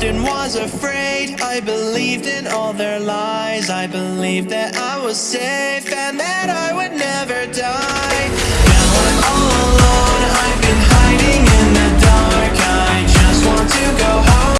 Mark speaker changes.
Speaker 1: lost and was afraid. I believed in all their lies. I believed that I was safe and that I would